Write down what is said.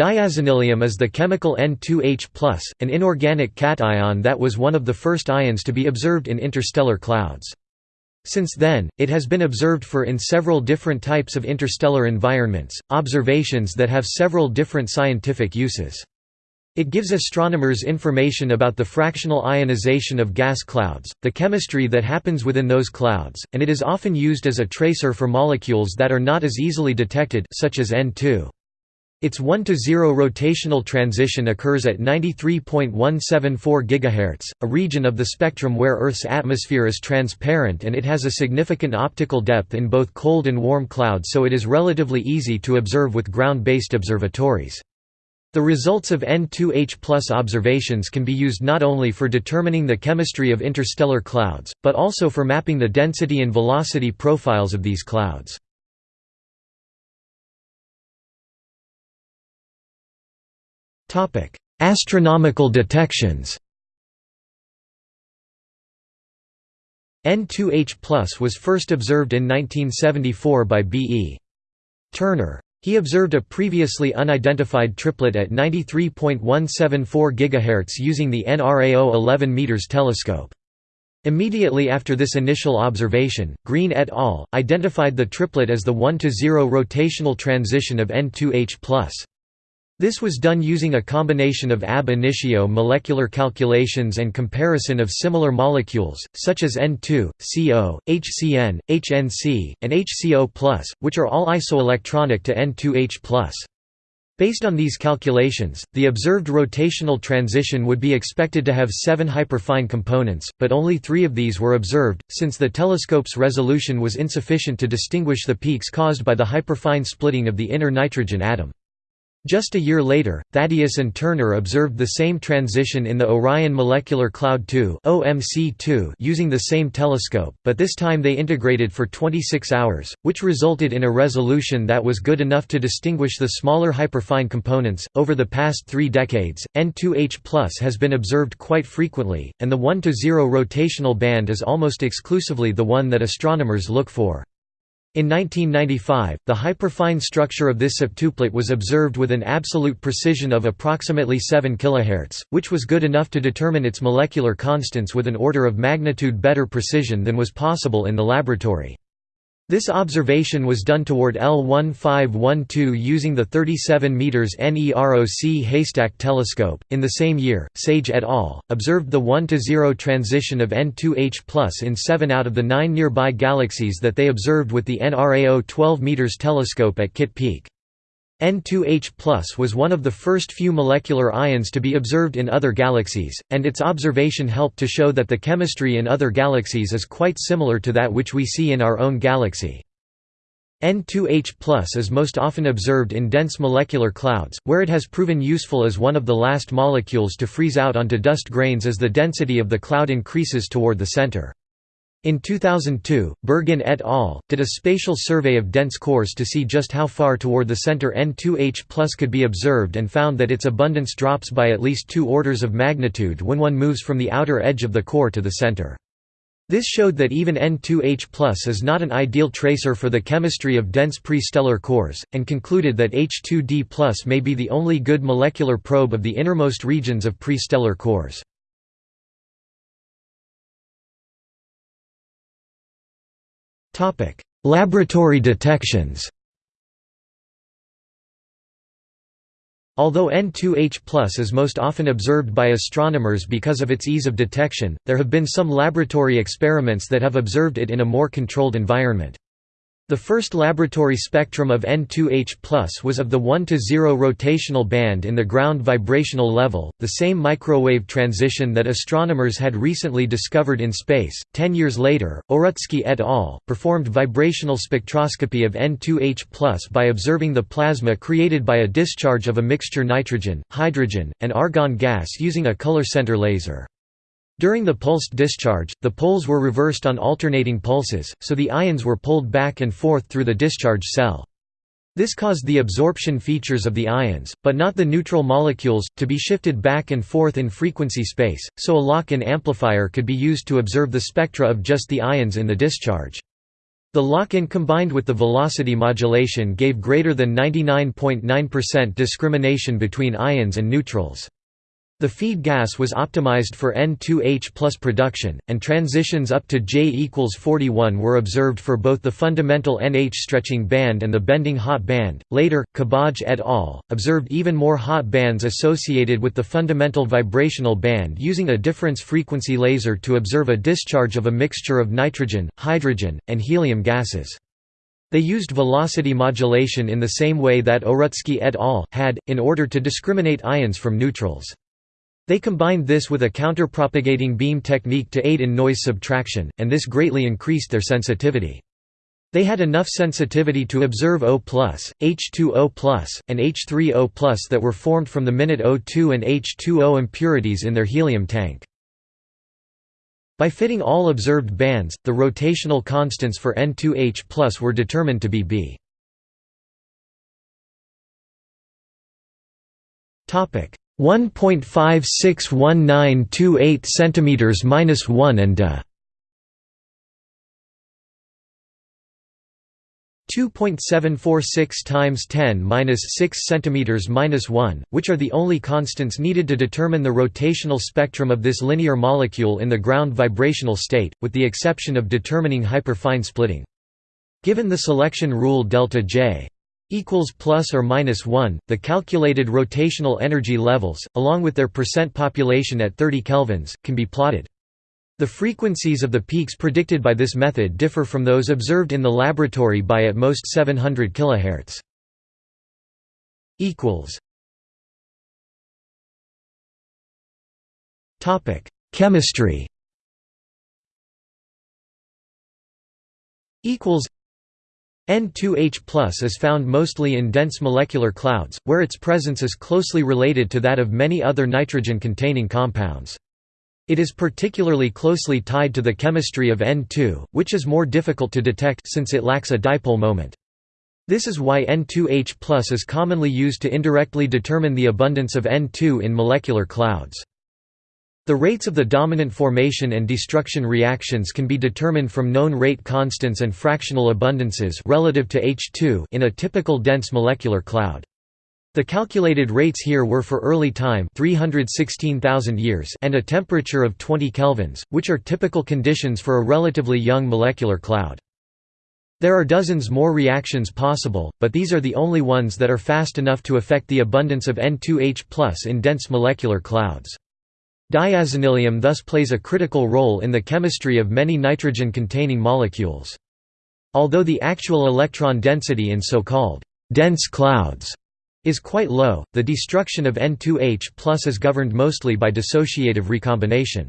Diazenylium is the chemical N2H+, an inorganic cation that was one of the first ions to be observed in interstellar clouds. Since then, it has been observed for in several different types of interstellar environments, observations that have several different scientific uses. It gives astronomers information about the fractional ionization of gas clouds, the chemistry that happens within those clouds, and it is often used as a tracer for molecules that are not as easily detected such as N2. Its 1 to 0 rotational transition occurs at 93.174 GHz, a region of the spectrum where Earth's atmosphere is transparent and it has a significant optical depth in both cold and warm clouds so it is relatively easy to observe with ground-based observatories. The results of N2H observations can be used not only for determining the chemistry of interstellar clouds, but also for mapping the density and velocity profiles of these clouds. Topic: Astronomical detections. N2H+ was first observed in 1974 by B. E. Turner. He observed a previously unidentified triplet at 93.174 GHz using the NRAO 11 m telescope. Immediately after this initial observation, Green et al. identified the triplet as the 1–0 rotational transition of N2H+. This was done using a combination of ab initio molecular calculations and comparison of similar molecules, such as N2, CO, HCN, HNC, and HCO+, which are all isoelectronic to N2H+. Based on these calculations, the observed rotational transition would be expected to have seven hyperfine components, but only three of these were observed, since the telescope's resolution was insufficient to distinguish the peaks caused by the hyperfine splitting of the inner nitrogen atom. Just a year later, Thaddeus and Turner observed the same transition in the Orion Molecular Cloud 2 using the same telescope, but this time they integrated for 26 hours, which resulted in a resolution that was good enough to distinguish the smaller hyperfine components. Over the past three decades, N2H has been observed quite frequently, and the 1 to 0 rotational band is almost exclusively the one that astronomers look for. In 1995, the hyperfine structure of this septuplet was observed with an absolute precision of approximately 7 kHz, which was good enough to determine its molecular constants with an order of magnitude better precision than was possible in the laboratory. This observation was done toward L1512 using the 37 meters NEROC Haystack telescope. In the same year, Sage et al. observed the 1 to 0 transition of N2H+ in 7 out of the 9 nearby galaxies that they observed with the NRAO 12 meters telescope at Kitt Peak. N2H was one of the first few molecular ions to be observed in other galaxies, and its observation helped to show that the chemistry in other galaxies is quite similar to that which we see in our own galaxy. N2H is most often observed in dense molecular clouds, where it has proven useful as one of the last molecules to freeze out onto dust grains as the density of the cloud increases toward the center. In 2002, Bergin et al. did a spatial survey of dense cores to see just how far toward the center N2H could be observed and found that its abundance drops by at least two orders of magnitude when one moves from the outer edge of the core to the center. This showed that even N2H is not an ideal tracer for the chemistry of dense pre-stellar cores, and concluded that H2D may be the only good molecular probe of the innermost regions of pre-stellar cores. Laboratory detections Although N2H is most often observed by astronomers because of its ease of detection, there have been some laboratory experiments that have observed it in a more controlled environment. The first laboratory spectrum of N2H was of the 1 to 0 rotational band in the ground vibrational level, the same microwave transition that astronomers had recently discovered in space. Ten years later, Owrutsky et al. performed vibrational spectroscopy of N2H by observing the plasma created by a discharge of a mixture nitrogen, hydrogen, and argon gas using a color center laser. During the pulsed discharge, the poles were reversed on alternating pulses, so the ions were pulled back and forth through the discharge cell. This caused the absorption features of the ions, but not the neutral molecules, to be shifted back and forth in frequency space, so a lock-in amplifier could be used to observe the spectra of just the ions in the discharge. The lock-in combined with the velocity modulation gave greater than 99.9% discrimination between ions and neutrals. The feed gas was optimized for N2H production, and transitions up to J equals 41 were observed for both the fundamental NH stretching band and the bending hot band. Later, Kabbadj et al. observed even more hot bands associated with the fundamental vibrational band using a difference frequency laser to observe a discharge of a mixture of nitrogen, hydrogen, and helium gases. They used velocity modulation in the same way that Owrutsky et al. had, in order to discriminate ions from neutrals. They combined this with a counterpropagating beam technique to aid in noise subtraction, and this greatly increased their sensitivity. They had enough sensitivity to observe O+, H2O+, and H3O+, that were formed from the minute O2 and H2O impurities in their helium tank. By fitting all observed bands, the rotational constants for N2H were determined to be B. 1.561928 cm minus 1 and uh, a 2.746 times 10 minus 6 centimeters minus 1, which are the only constants needed to determine the rotational spectrum of this linear molecule in the ground vibrational state, with the exception of determining hyperfine splitting. Given the selection rule delta J equals plus or minus 1 the calculated rotational energy levels along with their percent population at 30 kelvins can be plotted. The frequencies of the peaks predicted by this method differ from those observed in the laboratory by at most 700 kHz equals. Topic. Chemistry. Equals N2H is found mostly in dense molecular clouds, where its presence is closely related to that of many other nitrogen-containing compounds. It is particularly closely tied to the chemistry of N2, which is more difficult to detect since it lacks a dipole moment. This is why N2H is commonly used to indirectly determine the abundance of N2 in molecular clouds. The rates of the dominant formation and destruction reactions can be determined from known rate constants and fractional abundances relative to H2 in a typical dense molecular cloud. The calculated rates here were for early time 316,000 years and a temperature of 20 kelvins, which are typical conditions for a relatively young molecular cloud. There are dozens more reactions possible, but these are the only ones that are fast enough to affect the abundance of N2H in dense molecular clouds. Diazenylium thus plays a critical role in the chemistry of many nitrogen-containing molecules. Although the actual electron density in so-called dense clouds is quite low, the destruction of N2H is governed mostly by dissociative recombination.